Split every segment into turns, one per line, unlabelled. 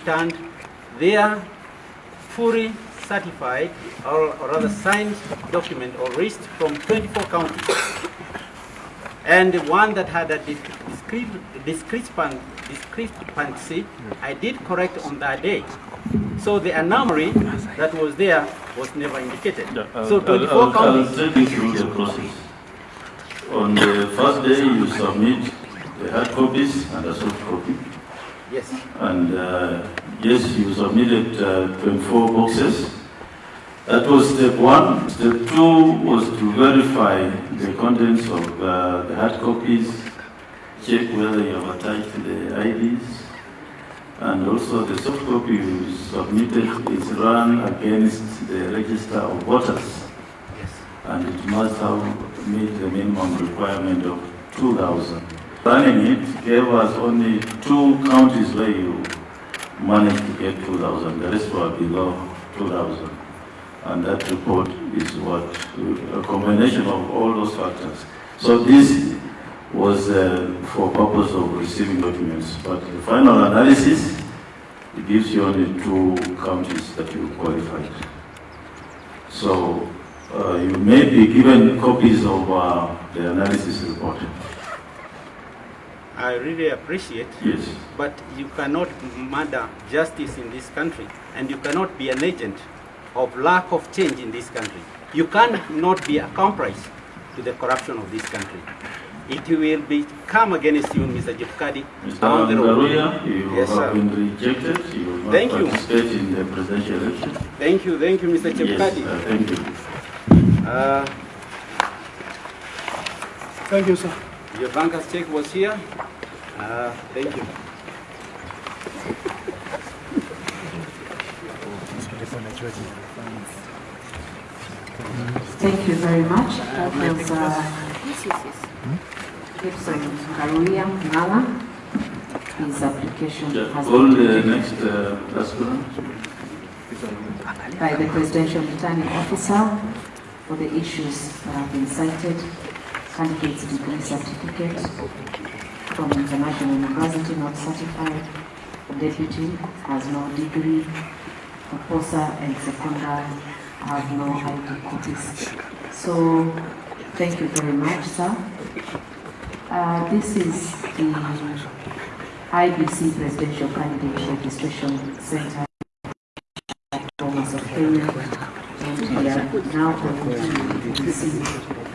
returned their fully certified or, or rather signed document or list from 24 counties. And the one that had a discre- discrepan- discrepancy, hmm. I did correct on that day. So the anomaly that was there was never indicated.
I'll- uh,
So
I'll-
24
I'll-
counties.
I'll take you through the process. On the first day, you submit the hard copies and a soft copy.
Yes.
And uh, yes, you submitted uh, 24 boxes. That was step one. Step two was to verify the contents of uh, the hard copies, check whether you have attached the IDs, and also the soft copy you submitted is run against the register of voters,
Yes.
and it must have meet the minimum requirement of 2,000. Running it gave us only two counties where you managed to get 2,000. The rest were below 2,000. And that report is what, a combination of all those factors. So this was uh, for purpose of receiving documents. But the final analysis, it gives you only two counties that you qualified. So uh, you may be given copies of uh, the analysis report.
I really appreciate,
Yes.
but you cannot murder justice in this country, and you cannot be an agent of lack of change in this country. You cannot be a accomplice to the corruption of this country. It will be come against you, Mr. Chebukati,
Mr.
down the road.
Angaruya, you
Yes,
have
sir.
been rejected. You will not
Thank you.
participate in the presidential election.
Thank you, thank you, Mr.
Yes,
Chebukati.
uh, thank you.
Uh,
Thank you, sir.
Your banker's check was here. Uh, thank you.
Thank you very much. That was uh, Gibson Karuya Ngala. His application
Yeah,
has
All the next uh,
by the presidential returning officer for the issues that have been cited. Candidate's degree certificate from international university not certified. Deputy has no degree. Proposer and seconder have no ID copies. So, thank you very much, sir. Uh, this is the IBC Presidential Candidate Registration Center Bomas of Kenya, and we are now going to see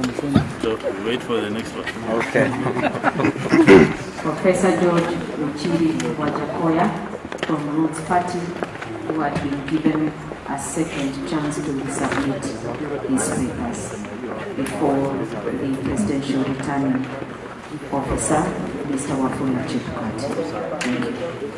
So wait for the next one.
Okay.
Professor George Luchiri Wajackoyah from Roots Party, who had been given a second chance to submit his papers before the presidential returning officer, Mr. Wafula Chebukati. Thank you.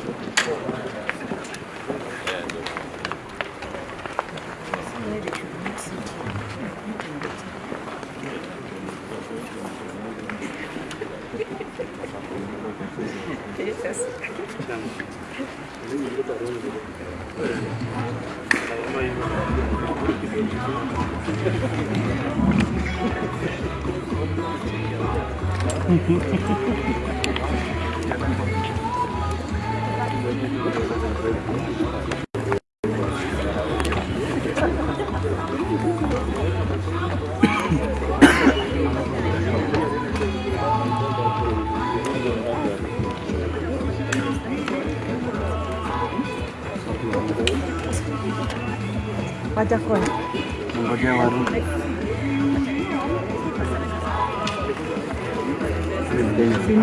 Wajackoyah.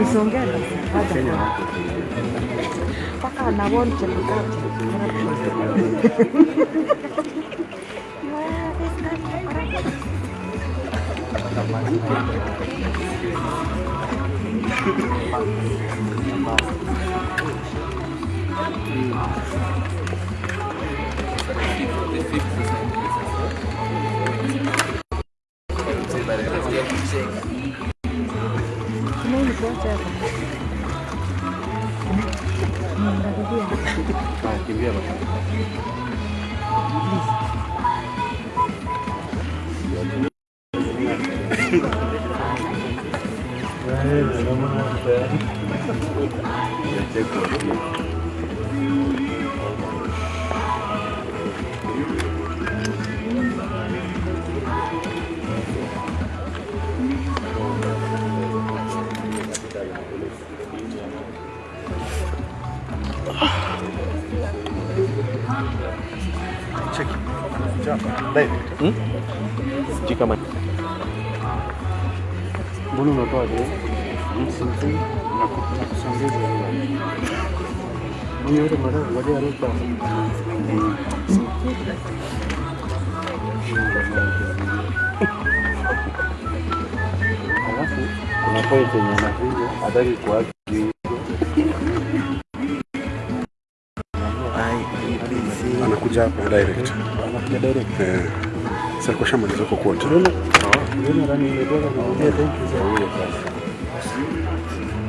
msongela ada anawon
chepukatu Mimi. Alafu kuna point yenye anakuja hataki kuacha.
Anakuja hapo direct.
Sasa kwa
shamba ndizo kwa kuota. Ndio.
Ndio ndani ndio kwa kuongea thank you.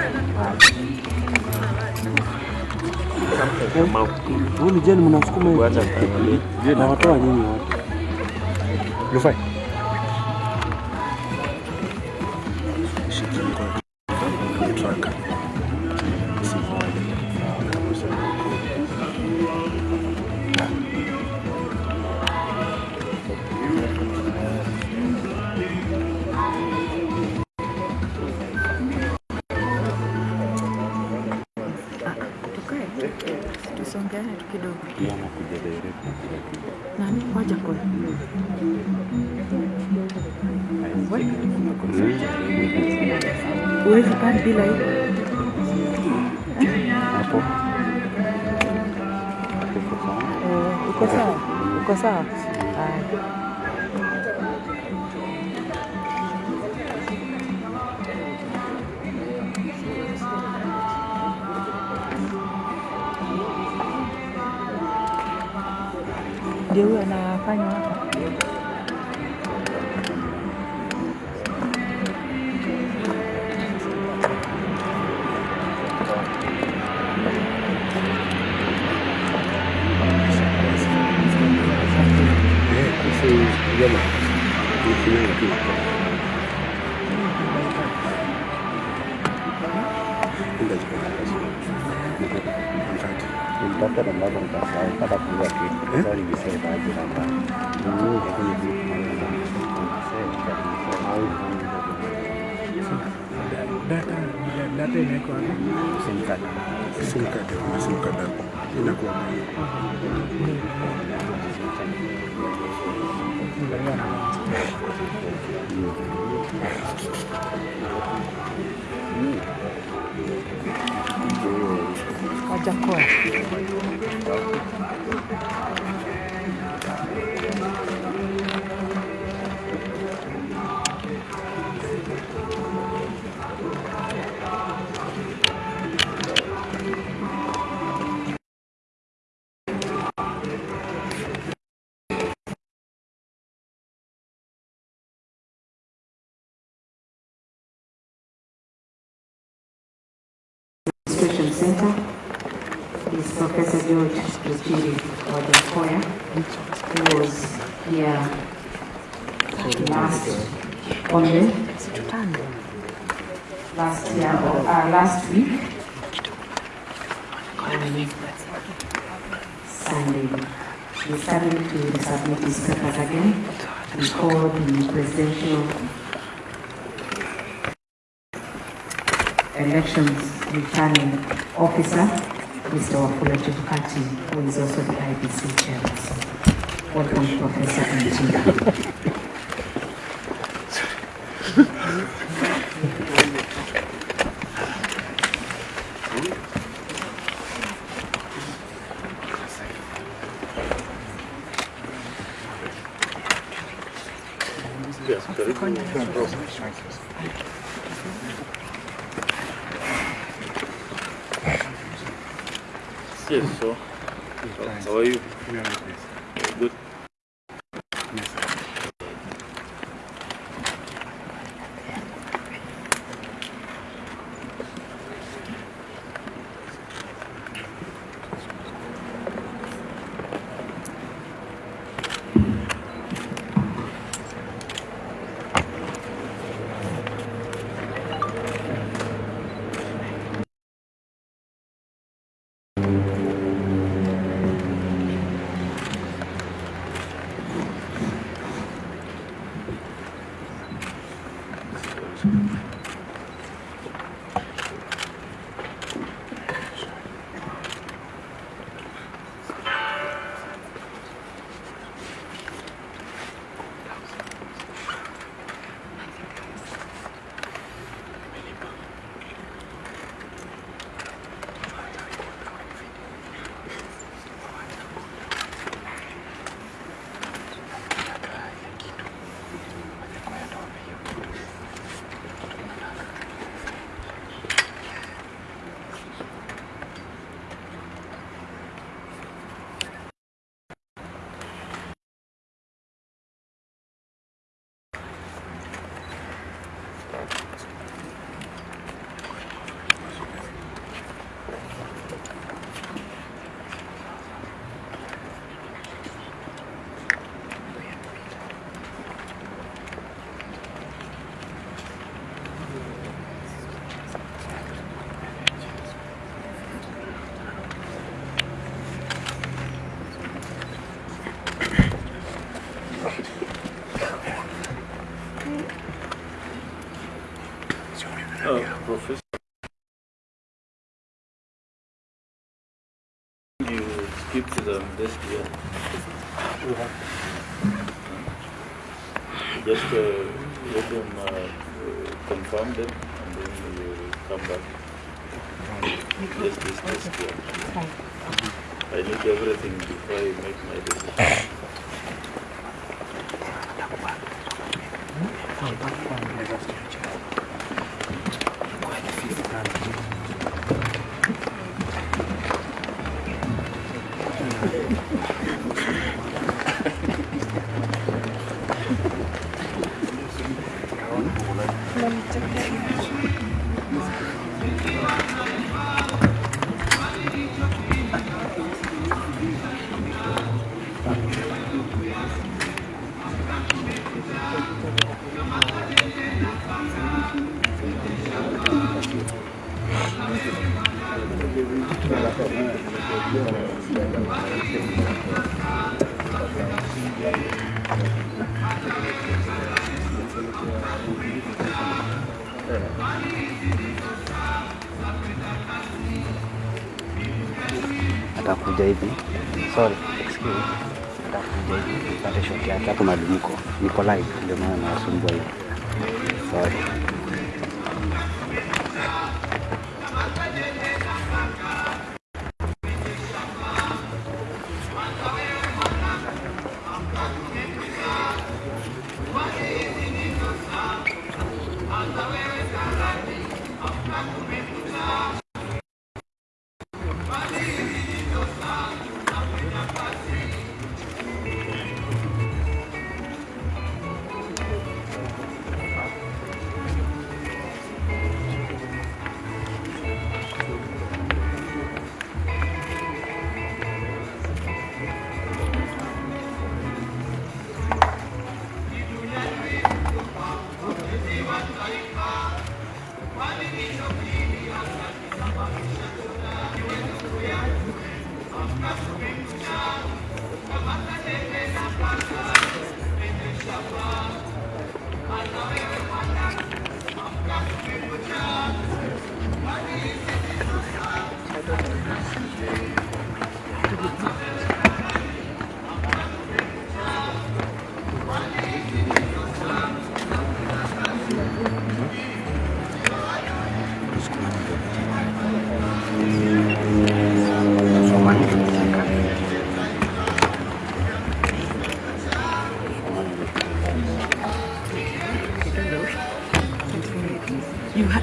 Huyu ni jeni mnasukuma hivi. Watoa nyinyi wote.
Rufai.
Ndio huyo anafanya hapa.
Eh,
Administration Center is Professor George Luchiri Wajackoyah, who was here last only, last year, or uh, last week. on Sunday. He's coming to submit his papers again before the presidential Elections Returning Officer, Mr. Wafula Chebukati, who is also the IBC Chair. Welcome, Professor Antinda.
Yes, very good. You skipped the desk here. Just uh, let them uh, confirm them and then you come back. Just this desk here. I need everything before I make my decision.
atakuja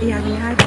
You ha- yeah,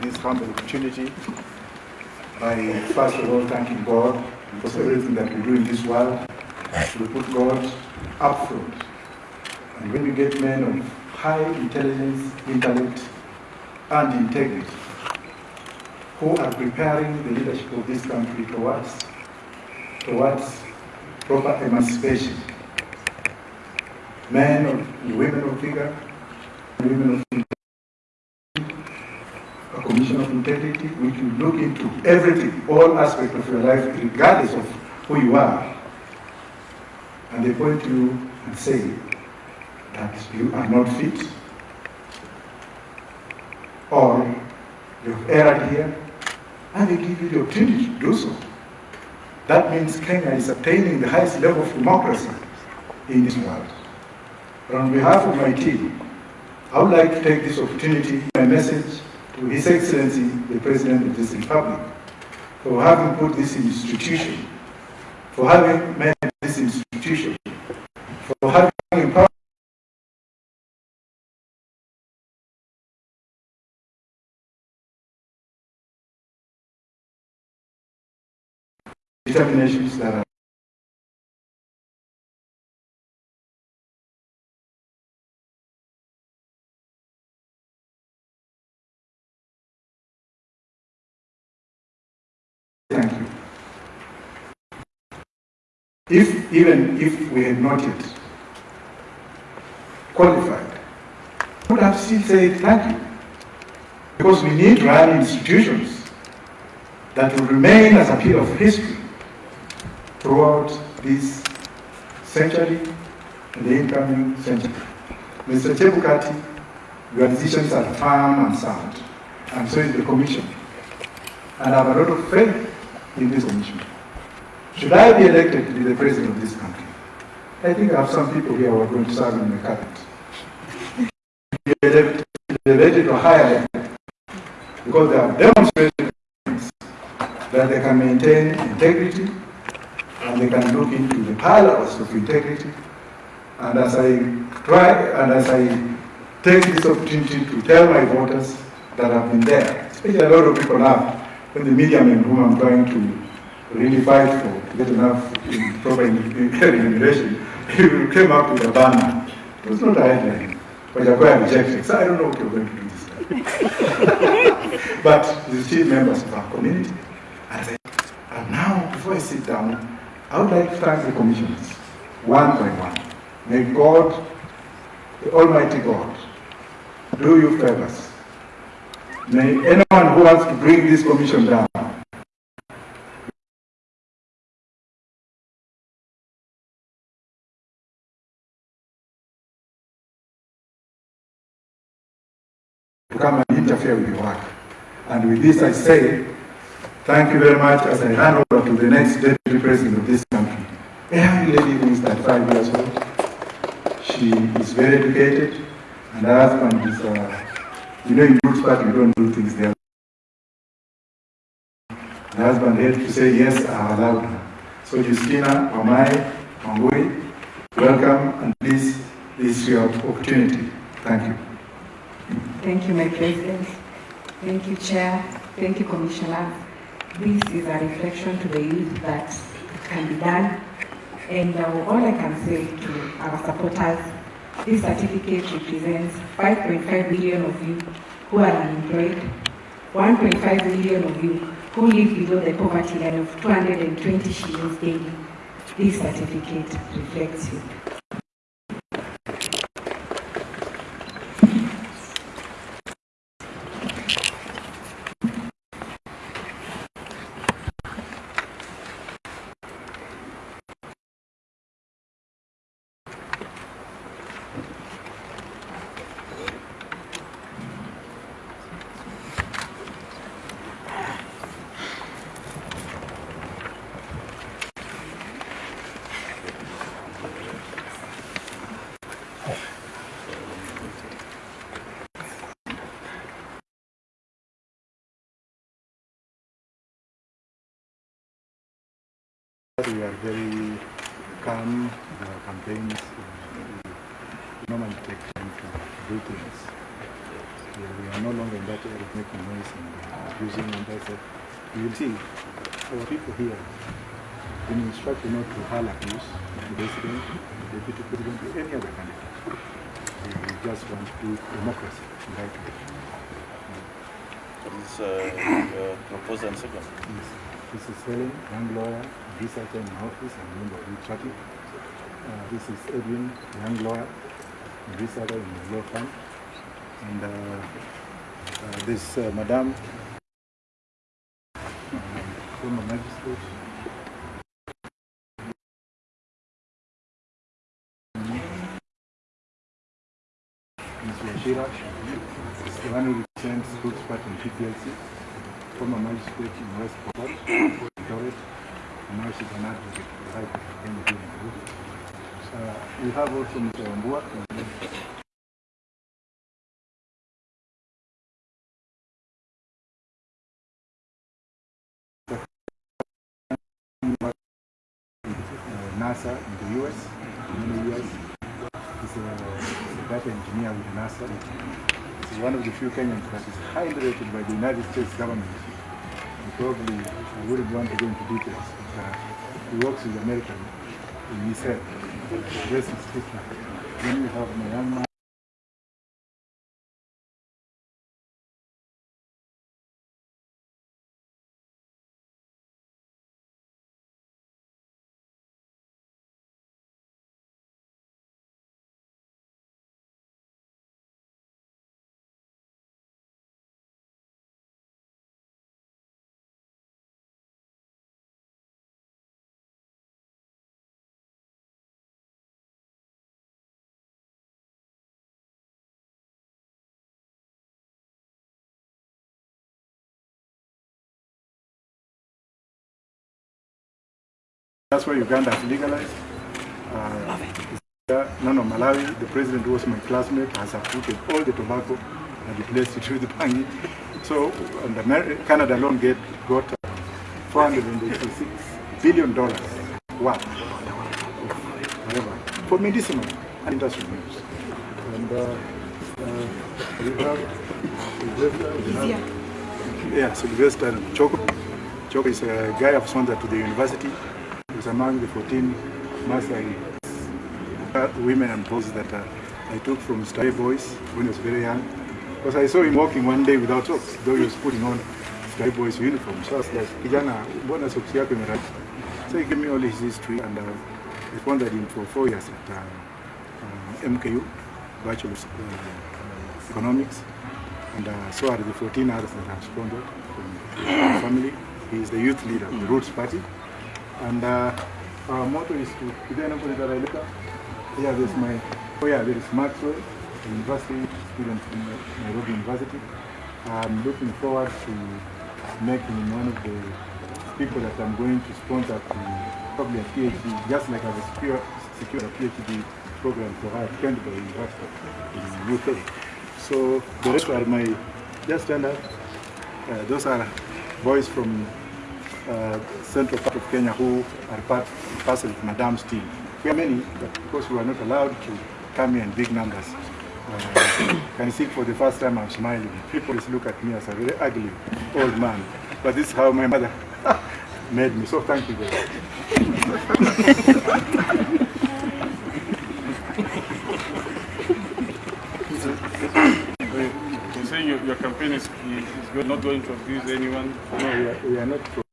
This humble opportunity I first of all thanking God because everything that we do in this world, we put God up front. And when we get men of high intelligence, intellect, and integrity who are preparing the leadership of this country towards, towards proper emancipation, men of, women of vigor, women of a commission of integrity which will look into everything, all aspects of your life, regardless of who you are. And they point to you and say that you are not fit, or you've erred here, and they give you the opportunity to do so. That means Kenya is attaining the highest level of democracy in this world. But on behalf of my team, I would like to take this opportunity, my message to His Excellency, the President of this Republic, for having put this institution, for having made this institution, for having empowered determinations that are If, even if we had not yet qualified, would have still said thank you. Because we need run institutions that will remain as a pillar of history throughout this century and the incoming century. Mr. Chebukati, your decisions are firm and sound, and so is the Commission. And I have a lot of faith in this commission. Should I be elected to be the president of this country, I think I have some people here who are going to serve in my cabinet. Be elected to a higher because they have demonstrated that they can maintain integrity and they can look into the parallels of integrity. And as I try and as I take this opportunity to tell my voters that I've been there, especially a lot of people now, when the media men whom I'm trying to really fight for, get enough in proper remuneration, you came up with a banner. It was not a headline, but you're going to reject it. So I don't know what you're going to do this time. but you're still members of our community. And, I, and now, before I sit down, I would like to thank the commissioners, one by one. May God, the Almighty God, do you favors. May anyone who wants to bring this commission down come and interfere with your work. And with this I say, thank you very much as I hand over to the next deputy president of this country. A young lady who is 35 years old. She is very educated, and her husband is, uh, you know, in Roots Party, we don't do things there. The husband had to say, yes, I allowed her. So Justina, Wamae, Wangui, welcome, and please, this is your opportunity. Thank you.
Thank you, my President. Thank you, Chair. Thank you, Commissioner. This is a reflection to the youth that it can be done. And uh, all I can say to our supporters, this certificate represents 5.5 million of you who are unemployed, 1.5 million of you who live below the poverty line of 220 shillings daily. This certificate reflects you.
We are very calm in our campaigns. normally take time to do things. We, we are no longer in that area of making noise and uh, abusing and that's it. You will see our people here been instructed not to hurl abuse to the resident, the deputy president, or any other candidate. We, just want to do democracy right.
This uh, uh, proposal and second.
Yes. This is Helen, young lawyer, researcher in my office and member of party. Uh, this is Edwin, young lawyer, and researcher in the law firm. And uh, uh, this uh, Madame, um, former magistrate. Ms. Washira, is the one who represents Roots Party in PPLC, former magistrate in West Pokot, Eldoret, and advocate for the right of Kenya in Uh, we have also Mr. Wambua. NASA in the US, for many years. He's a, a data engineer with NASA. He's one of the few Kenyans that is highly rated by the United States government. And probably I wouldn't want to go into details, uh, he works with American in his head. Rest is different. Then we have my young man. That's why Uganda has legalized. Uh, no, no, Malawi, the president who was my classmate, has uprooted all the tobacco and replaced it with the pangi. So, and America, Canada alone get, got uh, 486 billion dollars worth of whatever for medicinal and industrial use. And uh, uh, we have Sylvester, we have- yeah, Sylvester Choko. Choko is a guy I've sponsored to the university. Was among the 14 Maasai uh, women and boys that uh, I took from Starehe Boys when I was very young. Because I saw him walking one day without socks, though he was putting on Starehe Boys uniform. So I was like, kijana, socks yako? So he gave me all his history and uh, I sponsored him for four years at uh, uh, MKU, Bachelor of uh, Economics. And uh, so are the 14 others that I've sponsored from family. He is the youth leader of the Roots Party. And uh, our motto is to? Yeah, there's my, oh yeah, there is Maxwell, university student from Nairobi University. I'm looking forward to making one of the people that I'm going to sponsor to probably a PhD, just like I've secured a PhD program for her at Canterbury University in UK. So the rest are my, just stand up. Uh, those are boys from uh, central part of Kenya who are part parcel of Madam's team. We are many, but because we are not allowed to come here in big numbers. Uh, can you see for the first time I'm smiling. People just look at me as a very ugly old man. But this is how my mother made me. So thank you very much.
You say your, your campaign is, is good, not going to abuse anyone.
No, we are, we are not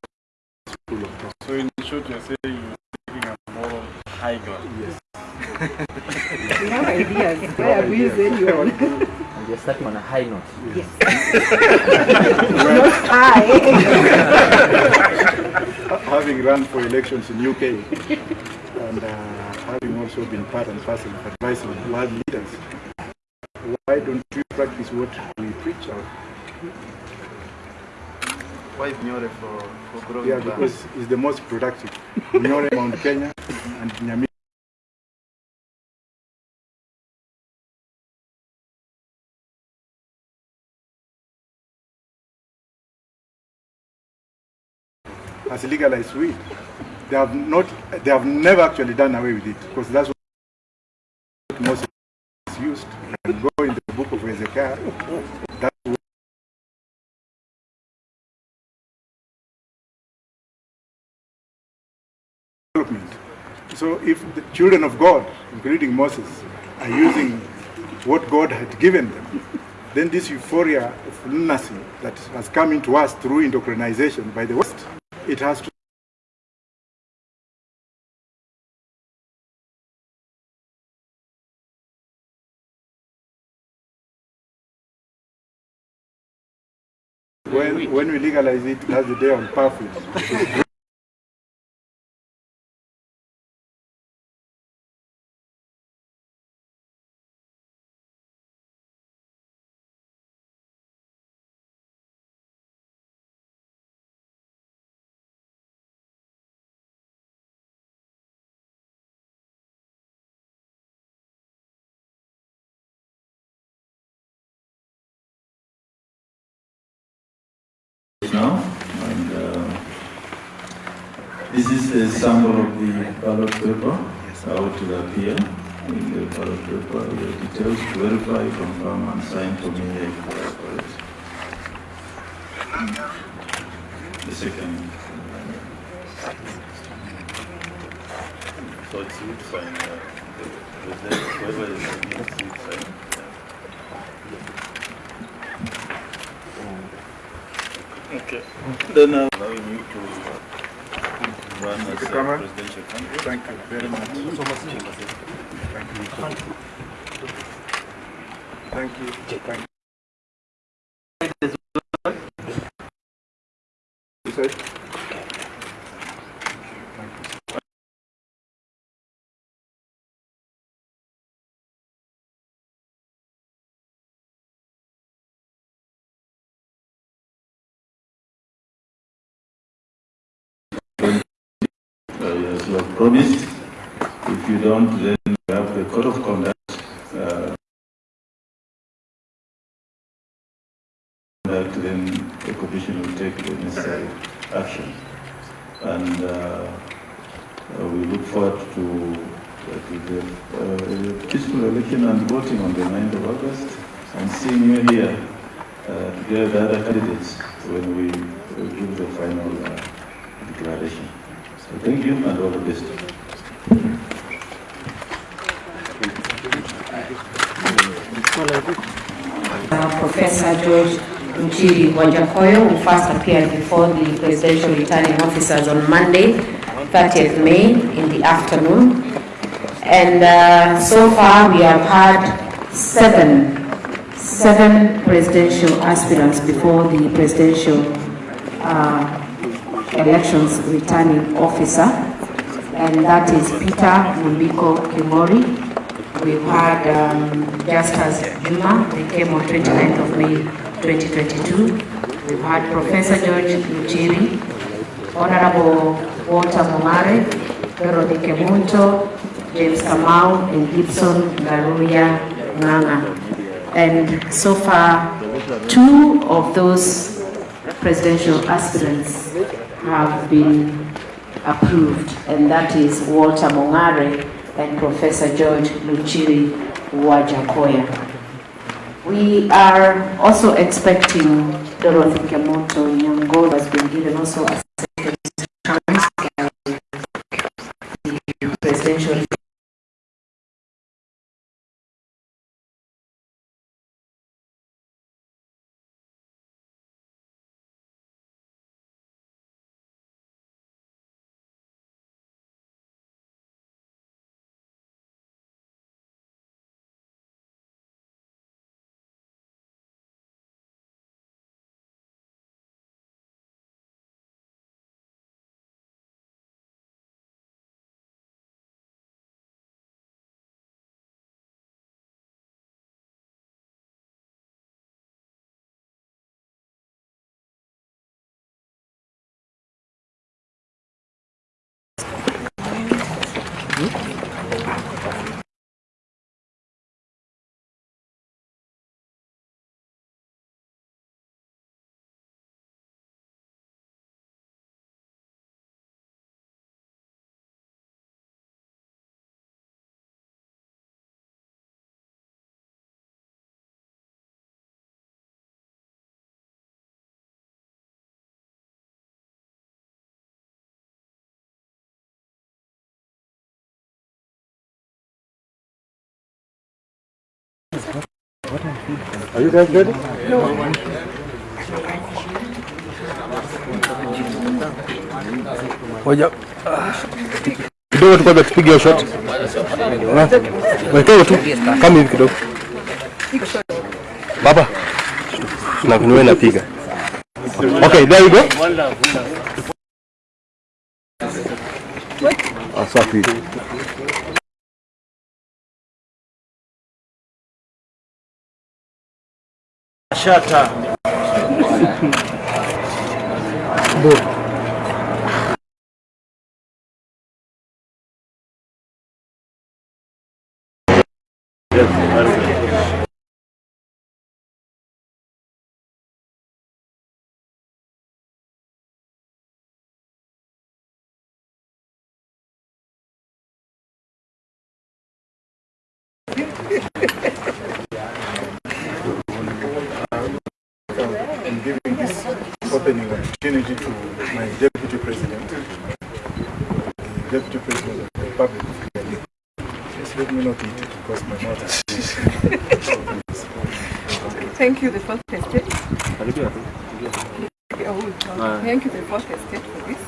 So in short, you're saying you're taking a moral high ground.
Yes.
We have ideas. Why abuse anyone?
And you're starting on a high note.
Yes. Not high.
having run for elections in UK and uh, having also been part and parcel of advising world leaders, why don't we practice what we preach out?
Why Nyore for, for growing
Yeah,
plants?
because it's the most productive. Nyore, Mount Kenya, and Nyamira. Has legalized weed. They have not. They have never actually done away with it because that's what most
used. You can go in the book of Ezekiel. So if the children of God, including Moses, are using what God had given them, then this euphoria of lunacy that has come into us through indoctrination by the West, it has to when, when we legalize it, that's the day on powerful.
now, and uh, this is a sample of the ballot paper, how it will appear in the ballot paper, the details, verify, confirm, and sign for me if they are correct. The second. So it's you to sign, uh, the president, whoever is against, you sign. Okay. Then uh, allowing you to run as a presidential candidate.
Thank you very much. Thank you. Thank you. Thank you. You said?
You have promised. If you don't, then you have the code of conduct. Uh, that then the commission will take the necessary action. And uh, uh, we look forward to, uh, to the uh, peaceful election and voting on the 9th of August and seeing you here uh, together with the other candidates when we give the final uh, declaration. You and all the best.
Uh, Professor George Mchiri Wajackoyah, who first appeared before the presidential returning officers on Monday, 30th May in the afternoon. And uh, so far, we have had seven, seven presidential aspirants before the presidential uh, elections returning officer, and that is Peter Muliko Kimori. We've had um, Justus Juma, they came on 29th of May 2022. We've had Professor George Muchiri, Honorable Walter Mongare, Dorothy Kemunto, James Kamau, and Gibson Garuya Nganga. And so far, two of those presidential aspirants have been approved, and that is Walter Mongare and Professor George Luchiri Wajackoyah. We are also expecting Dorothy Kemunto Nyango has been given also
Are you guys ready?
Ngoja. Kidogo tu kwanza tupige hiyo shot. Wewe tu kama hivi kidogo. Baba. Na kunyoe napiga. Okay, there you go. Asafi. Shut up.
Shata.
in giving this opening opportunity to my Deputy President, the Deputy President of the Republic of Kenya. Just let me not eat it because my mouth is
Thank you, the fourth estate. Thank you, the fourth estate, for this.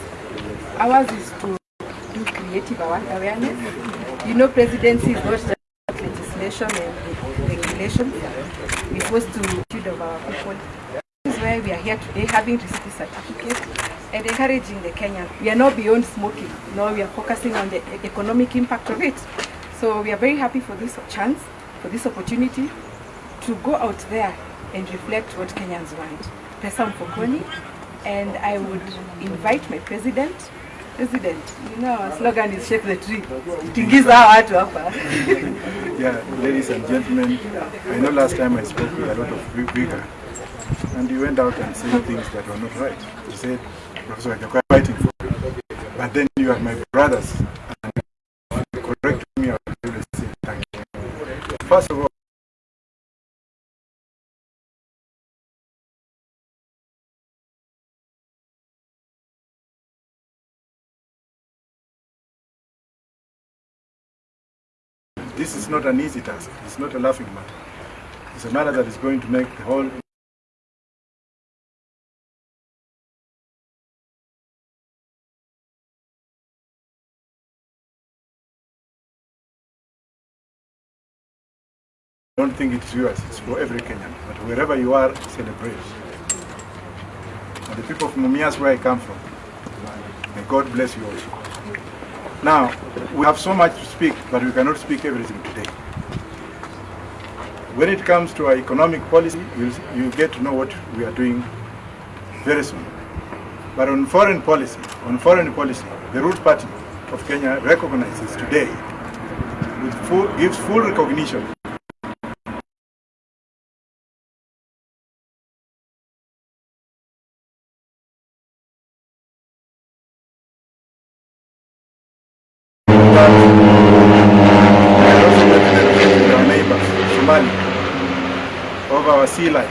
Ours is to do creative awa- awareness. You know, presidency is not just about legislation eh, and regulations. We're supposed to attitude of our people. This is why we are here today, having received this certificate and encouraging the Kenyans. We are not beyond smoking. No, we are focusing on the economic impact of it. So we are very happy for this chance, for this opportunity to go out there and reflect what Kenyans want. Pesa mfukoni, and I would invite my president. President, you know our slogan is shake the tree. Tingiza watu hapa.
Yeah, ladies and gentlemen, I know last time I spoke with a lot of vi- vigor, and you went out and said things that were not right. You said, Professor Wajackoyah fighting for you. But then you are my brothers, and correct me, I will say thank you. First of all, this is not an easy task. It's not a laughing matter. It's a matter that is going to make the whole I don't think it's yours, it's for every Kenyan. But wherever you are, celebrate. And the people of Mumias, where I come from, may God bless you also. Now, we have so much to speak, but we cannot speak everything today. When it comes to our economic policy, you'll, you get to know what we are doing very soon. But on foreign policy, on foreign policy, the Roots Party of Kenya recognizes today, full, gives full recognition our neighbors, Somalia, of our sea lines.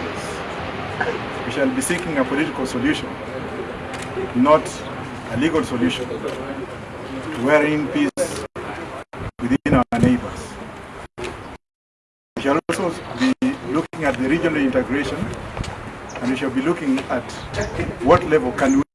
We shall be seeking a political solution, not a legal solution, to wherein peace within our neighbors. We shall also be looking at the regional integration, and we shall be looking at what level can we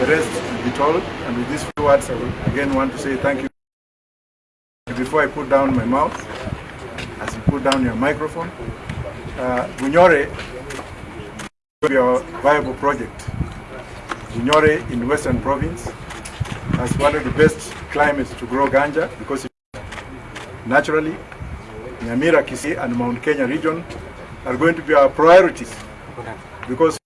the rest will be told, and with these few words, I will again want to say thank you. Before I put down my mouth, as you put down your microphone, uh, Bunyore will be our viable project. Bunyore in Western Province has one of the best climates to grow ganja because it, naturally, Nyamira, Kisii and Mount Kenya region are going to be our priorities. Because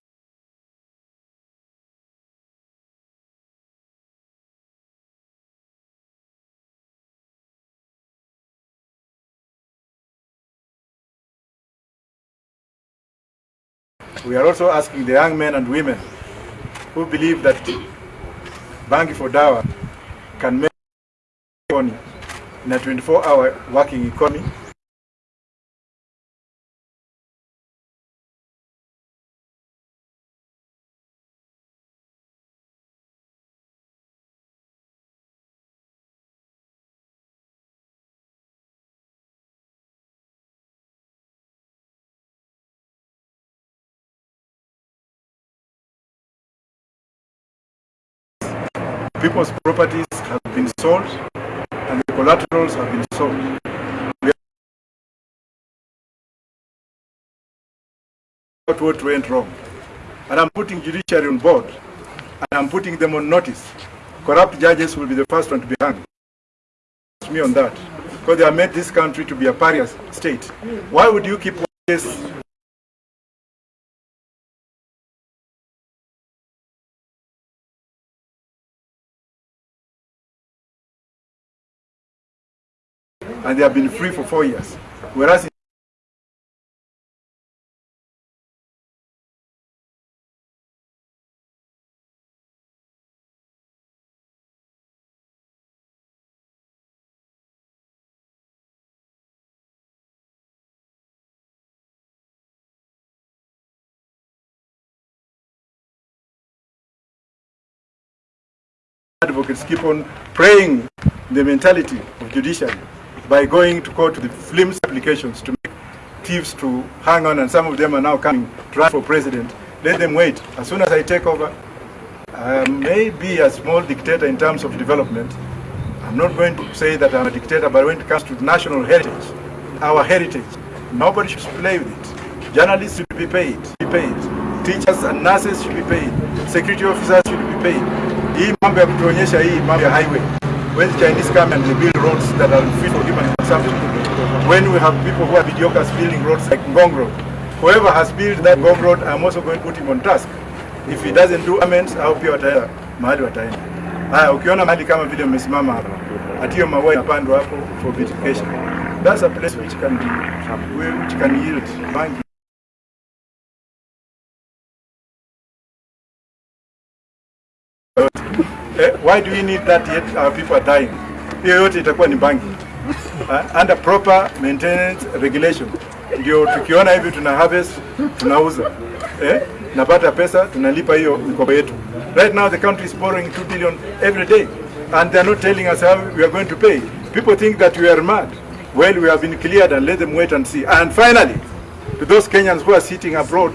We are also asking the young men and women who believe that Bangi for Dawa can make money in a 24-hour working economy. People's properties have been sold and the collaterals have been sold. We are what went wrong. And I'm putting judiciary on board and I'm putting them on notice. Corrupt judges will be the first one to be hanged. Trust me on that. Because they have made this country to be a pariah state. Why would you keep this and they have been free for four years. Whereas advocates keep on praying the mentality of judiciary by going to court to the FLIMS applications to make thieves to hang on, and some of them are now coming to run for president. Let them wait. As soon as I take over, I may be a small dictator in terms of development. I'm not going to say that I'm a dictator, but when it comes to national heritage, our heritage, nobody should play with it. Journalists should be paid, be paid. Teachers and nurses should be paid. Security officers should be paid. Hii mambo ya kutuonyesha hii mambo ya highway when Chinese come and they build roads that are fit for human consumption, when we have people who are videocas building roads like Ngong Road, whoever has built that Ngong Road, I'm also going to put him on task. If he doesn't do amends, au pia wataenda mahali wataenda. Haya, ukiona mahali kama vile mmesimama hapa, atiyo maua yanapandwa hapo for beautification. That's a place which can be, which can yield bangi. Eh, why do we need that yet our people are dying? Hiyo yote itakuwa ni bangi. Uh, under proper maintenance regulation. Ndio tukiona hivi tuna harvest, tunauza. Eh? Napata pesa, tunalipa hiyo mikopo yetu. Right now the country is borrowing 2 billion every day and they are not telling us how we are going to pay. People think that we are mad. Well, we have been cleared and let them wait and see. And finally, to those Kenyans who are sitting abroad,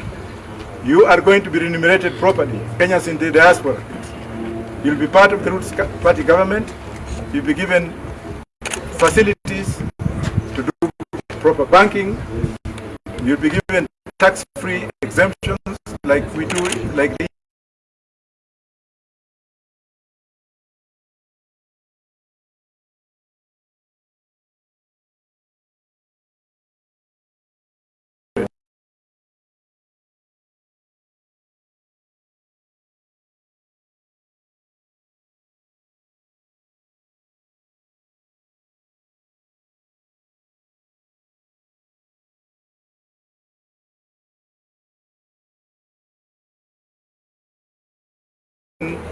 you are going to be remunerated properly. Kenyans in the diaspora. You'll be part of the Roots Party government. You'll be given facilities to do proper banking. You'll be given tax-free exemptions like we do, like the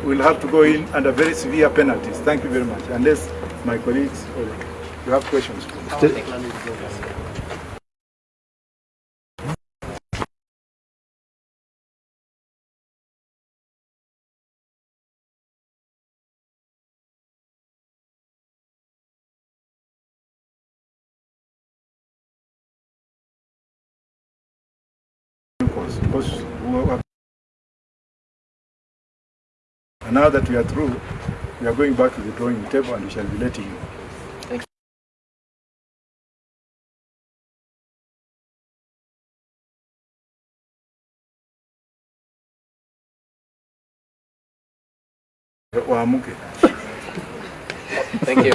will have to go in under very severe penalties. Thank you very much. Unless my colleagues, or you have questions. Because now that we are through, we are going back to the drawing table and we shall be letting you.
thank you.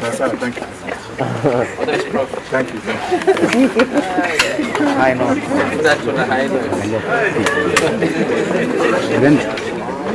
Sasa thank you. Thank you.
High note.
That's what a high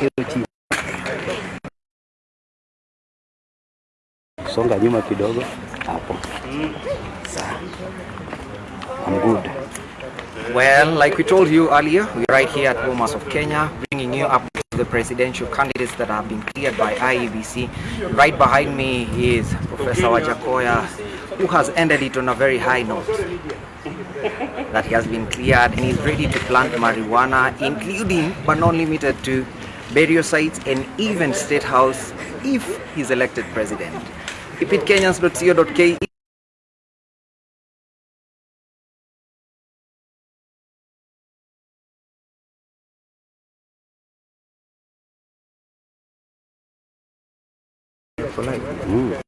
Hiyo chini. Songa nyuma kidogo. Hapo. I'm good.
Well, like we told you earlier, we're right here at Bomas of Kenya, bringing you up to the presidential candidates that have been cleared by IEBC. Right behind me is Professor Wajakoya, who has ended it on a very high note. That he has been cleared and he's ready to plant marijuana, including but not limited to burial sites and even state house if he's elected president. Repeat Kenyans.co.ke
Mm.